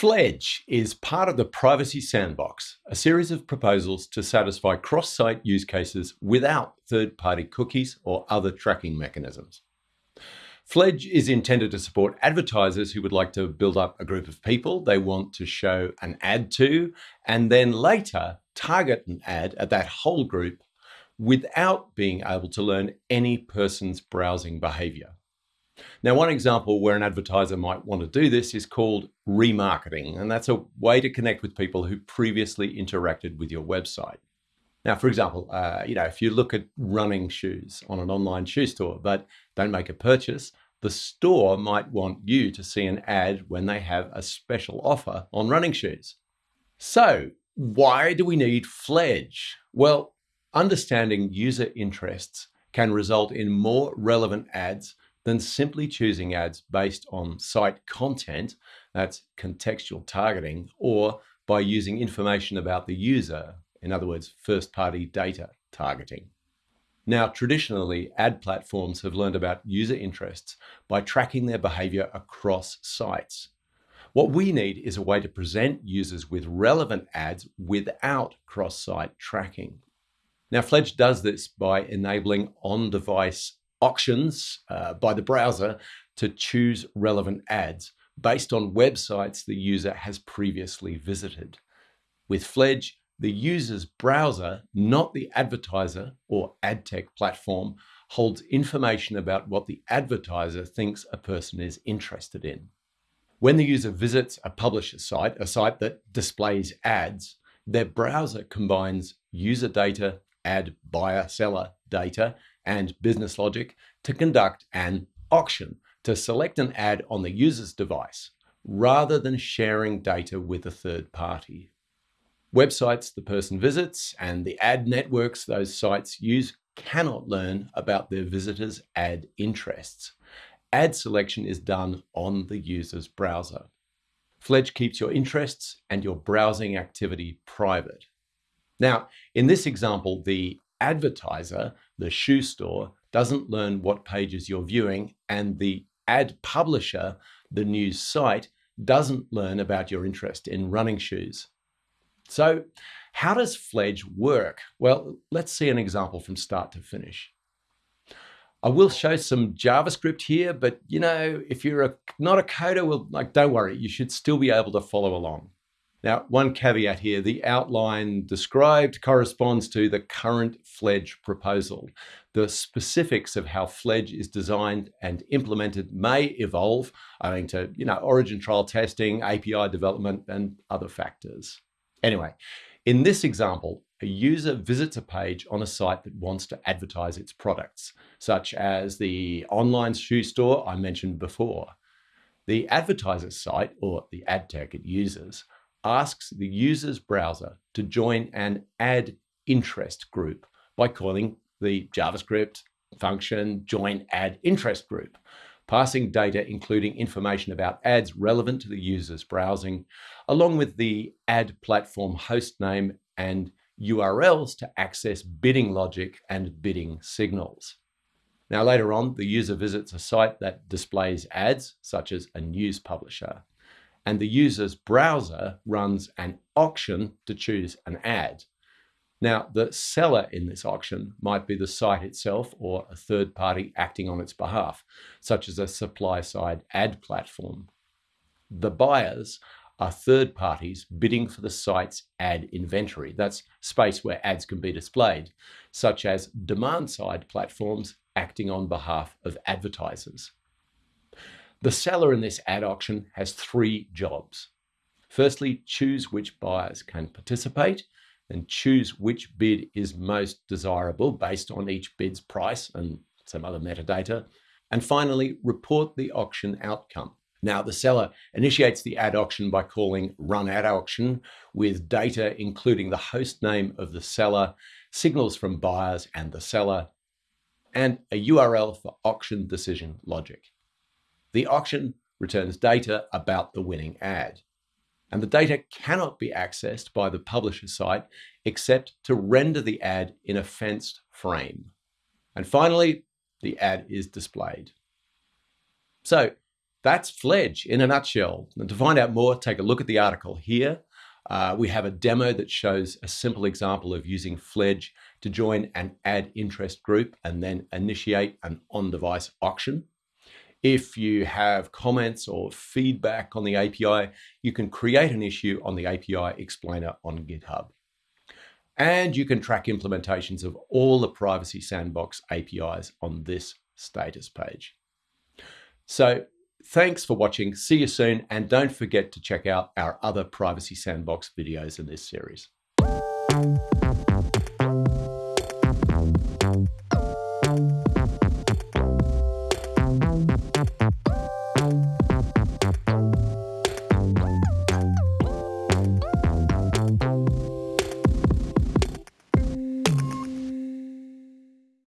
Fledge is part of the Privacy Sandbox, a series of proposals to satisfy cross-site use cases without third-party cookies or other tracking mechanisms. Fledge is intended to support advertisers who would like to build up a group of people they want to show an ad to, and then later target an ad at that whole group without being able to learn any person's browsing behavior. Now, one example where an advertiser might want to do this is called remarketing, and that's a way to connect with people who previously interacted with your website. Now, for example, uh, you know, if you look at running shoes on an online shoe store, but don't make a purchase, the store might want you to see an ad when they have a special offer on running shoes. So why do we need Fledge? Well, understanding user interests can result in more relevant ads than simply choosing ads based on site content, that's contextual targeting, or by using information about the user, in other words, first-party data targeting. Now, traditionally, ad platforms have learned about user interests by tracking their behavior across sites. What we need is a way to present users with relevant ads without cross-site tracking. Now, Fledge does this by enabling on-device auctions uh, by the browser to choose relevant ads based on websites the user has previously visited. With Fledge, the user's browser, not the advertiser or ad tech platform, holds information about what the advertiser thinks a person is interested in. When the user visits a publisher site, a site that displays ads, their browser combines user data, ad buyer seller data, and business logic to conduct an auction to select an ad on the user's device rather than sharing data with a third party. Websites the person visits and the ad networks those sites use cannot learn about their visitors' ad interests. Ad selection is done on the user's browser. Fledge keeps your interests and your browsing activity private. Now, in this example, the advertiser, the shoe store, doesn't learn what pages you're viewing, and the ad publisher, the news site, doesn't learn about your interest in running shoes. So how does Fledge work? Well, let's see an example from start to finish. I will show some JavaScript here, but you know, if you're a, not a coder, well, like, don't worry, you should still be able to follow along. Now, one caveat here, the outline described corresponds to the current Fledge proposal. The specifics of how Fledge is designed and implemented may evolve owing to, you know, origin trial testing, API development, and other factors. Anyway, in this example, a user visits a page on a site that wants to advertise its products, such as the online shoe store I mentioned before. The advertiser's site, or the ad tech it uses, asks the user's browser to join an ad interest group by calling the JavaScript function join ad interest group, passing data including information about ads relevant to the user's browsing, along with the ad platform host name and URLs to access bidding logic and bidding signals. Now later on, the user visits a site that displays ads, such as a news publisher and the user's browser runs an auction to choose an ad. Now, the seller in this auction might be the site itself or a third party acting on its behalf, such as a supply-side ad platform. The buyers are third parties bidding for the site's ad inventory. That's space where ads can be displayed, such as demand-side platforms acting on behalf of advertisers. The seller in this ad auction has three jobs. Firstly, choose which buyers can participate and choose which bid is most desirable based on each bid's price and some other metadata. And finally, report the auction outcome. Now, the seller initiates the ad auction by calling run ad auction with data including the host name of the seller, signals from buyers and the seller, and a URL for auction decision logic. The auction returns data about the winning ad. And the data cannot be accessed by the publisher site except to render the ad in a fenced frame. And finally, the ad is displayed. So That's Fledge in a nutshell. And to find out more, take a look at the article here. Uh, we have a demo that shows a simple example of using Fledge to join an ad interest group and then initiate an on-device auction. If you have comments or feedback on the API, you can create an issue on the API explainer on GitHub. And you can track implementations of all the Privacy Sandbox APIs on this status page. So thanks for watching. See you soon. And don't forget to check out our other Privacy Sandbox videos in this series.